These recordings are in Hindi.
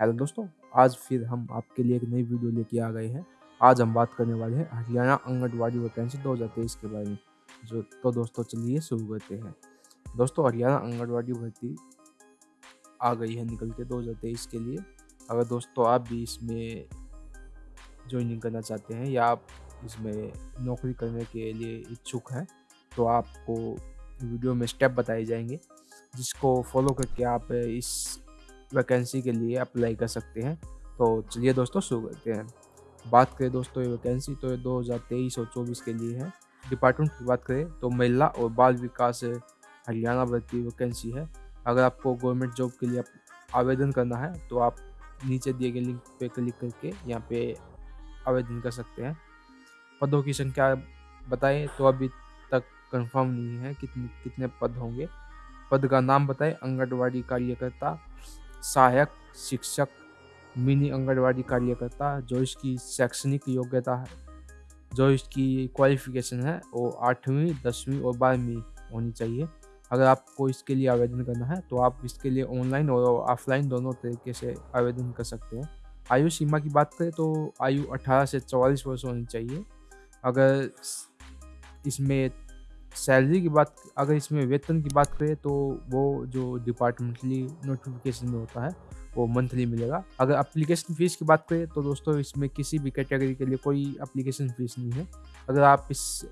हेलो दोस्तों, आज फिर हम आपके लिए एक नई वीडियो लेके आ गए हैं। आज हम बात करने वाले हैं हरियाणा आंगनबाड़ी वैकेंसी 2023 के बारे में, जो तो दोस्तों चलिए शुरू करते हैं। दोस्तों, हरियाणा आंगनबाड़ी भर्ती आ गई है निकल के 2023 के लिए। अगर दोस्तों आप भी इसमें ज्वाइनिंग करना चाहते हैं या आप इसमें नौकरी करने के लिए इच्छुक हैं तो आपको वीडियो में स्टेप बताए जाएँगे, जिसको फॉलो करके आप इस वैकेंसी के लिए अप्लाई कर सकते हैं। तो चलिए दोस्तों, शुरू करते हैं। बात करें दोस्तों, ये वैकेंसी तो ये 2023 और 24 के लिए है। डिपार्टमेंट की बात करें तो महिला और बाल विकास हरियाणा भर्ती वैकेंसी है। अगर आपको गवर्नमेंट जॉब के लिए आवेदन करना है तो आप नीचे दिए गए लिंक पे क्लिक करके यहाँ पे आवेदन कर सकते हैं। पदों की संख्या बताएँ तो अभी तक कंफर्म नहीं है कितने कितने पद होंगे। पद का नाम बताएँ आंगनबाड़ी कार्यकर्ता सहायक शिक्षक, मिनी आंगनबाड़ी कार्यकर्ता जो इसकी शैक्षणिक योग्यता है। जो इसकी क्वालिफिकेशन है, वो आठवीं, दसवीं और बारहवीं होनी चाहिए। अगर आपको इसके लिए आवेदन करना है तो आप इसके लिए ऑनलाइन और ऑफलाइन दोनों तरीके से आवेदन कर सकते हैं। आयु सीमा की बात करें तो आयु 18 से 44 वर्ष होनी चाहिए। अगर इसमें सैलरी की बात, अगर इसमें वेतन की बात करें तो वो जो डिपार्टमेंटली नोटिफिकेशन में होता है, वो मंथली मिलेगा। अगर अप्लीकेशन फ़ीस की बात करें तो दोस्तों, इसमें किसी भी कैटेगरी के लिए कोई अप्लीकेशन फ़ीस नहीं है। अगर आप इस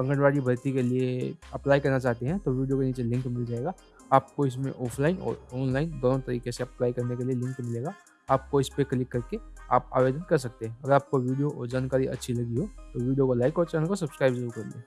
आंगनबाड़ी भर्ती के लिए अप्लाई करना चाहते हैं तो वीडियो के नीचे लिंक मिल जाएगा। आपको इसमें ऑफलाइन और ऑनलाइन दोनों तरीके से अप्लाई करने के लिए लिंक मिलेगा। आपको इस पर क्लिक करके आप आवेदन कर सकते हैं। अगर आपको वीडियो और जानकारी अच्छी लगी हो तो वीडियो को लाइक और चैनल को सब्सक्राइब ज़रूर कर लें।